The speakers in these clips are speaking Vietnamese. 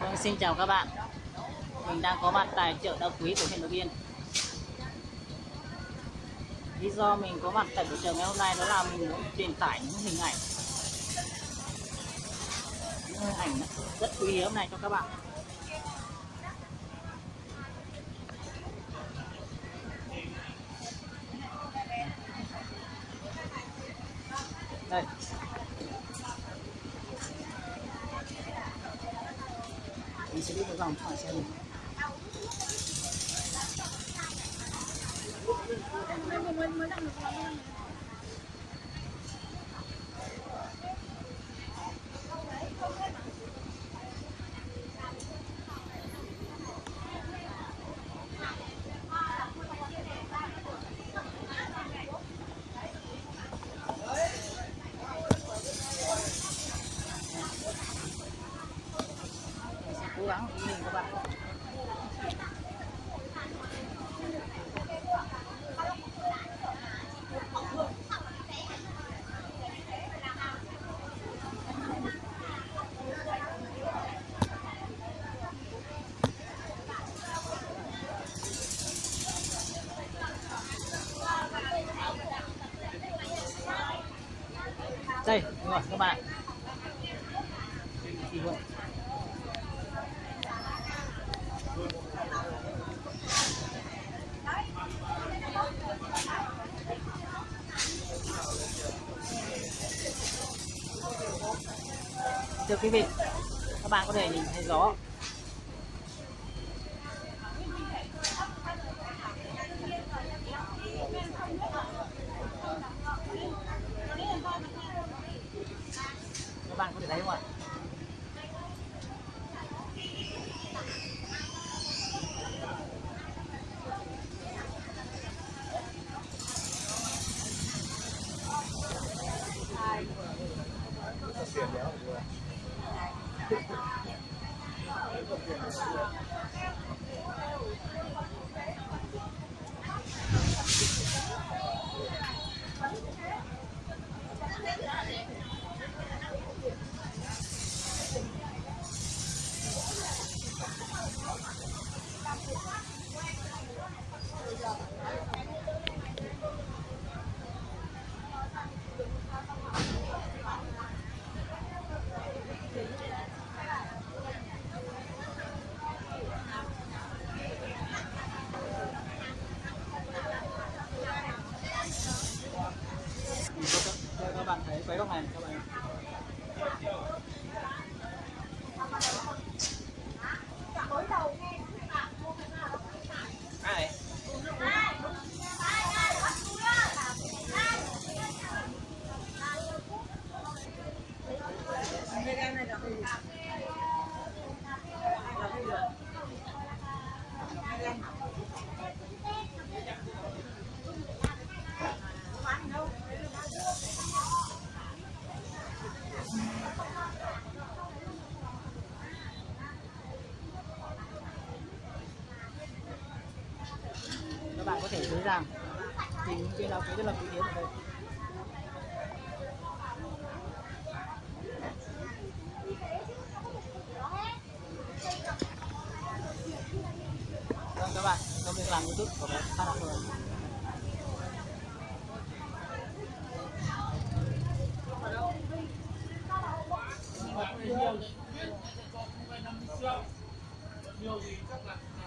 Vâng, xin chào các bạn. Mình đang có mặt tại chợ đa quý của huyện Lục Yên. Lý do mình có mặt tại buổi chợ ngày hôm nay đó là mình muốn truyền tải những hình ảnh. Những hình ảnh rất quý hiếm này cho các bạn. Đây. Mình sẽ đi một vòng hỏi xem mình đây, đúng rồi, các bạn. Thưa quý vị, các bạn có thể nhìn thấy gió dưới ràng thì những cái lá quý rất là quý hiếm ở đây vâng các bạn công việc làm youtube của mình phát đạt rồi nhiều thì chắc là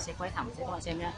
sẽ quay thẳng cho các bạn xem nhé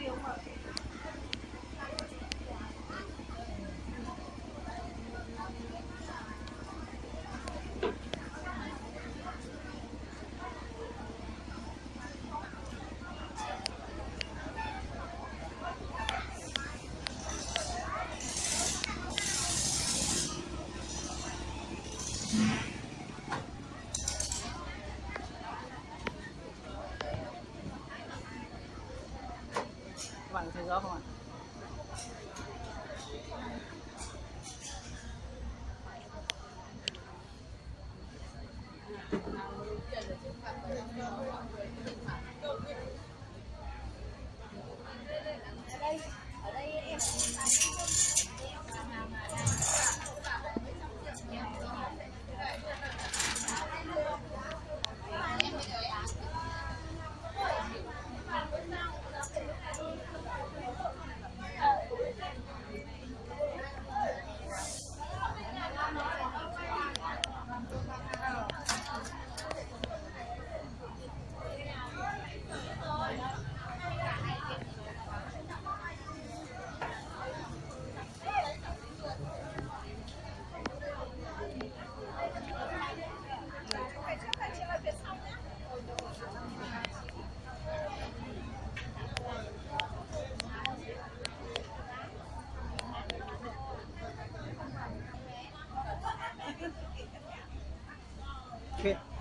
feel hurt. Các bạn có thấy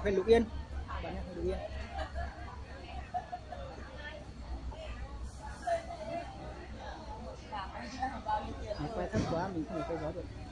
rõ Lục Yên. Bạn nhé huyện Lục Yên. Quay thấp quá, mình không thể quay gió được.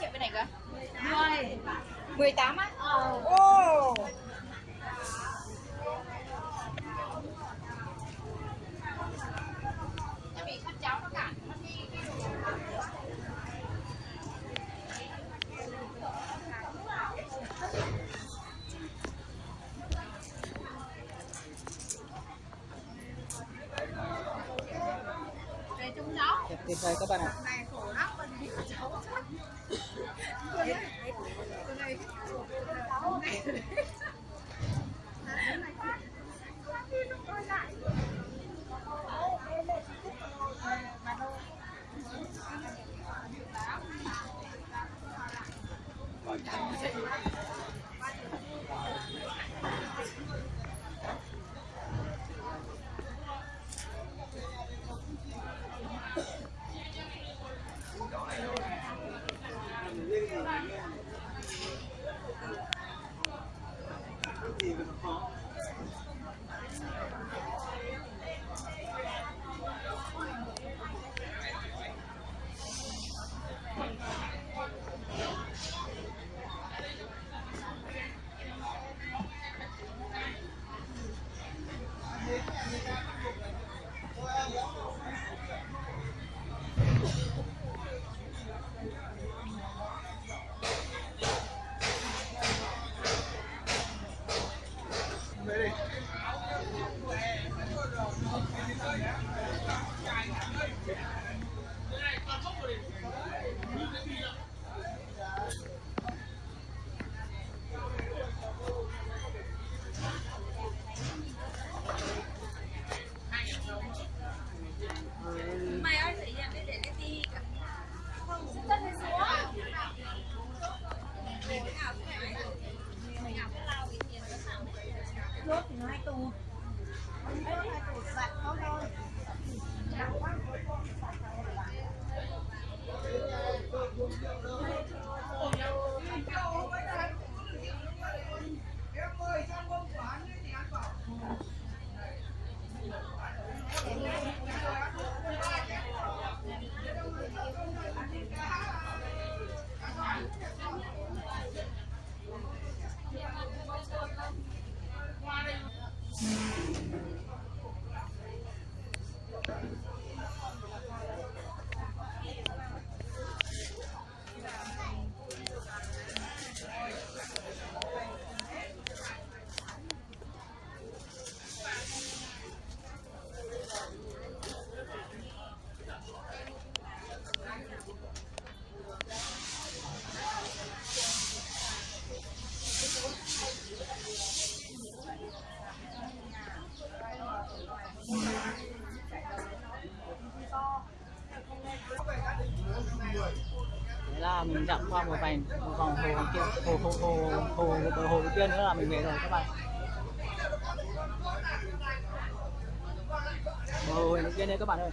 Triệu bên này cơ? 10 18 á? Ồ. Tại rồi các bạn ạ. Là mình dạo qua một vài một vòng hồ hoàn hồ hồ hồ hồ hồ hồ, hồ, hồ kia nữa là mình về rồi các bạn hồ hồ bên đây các bạn ơi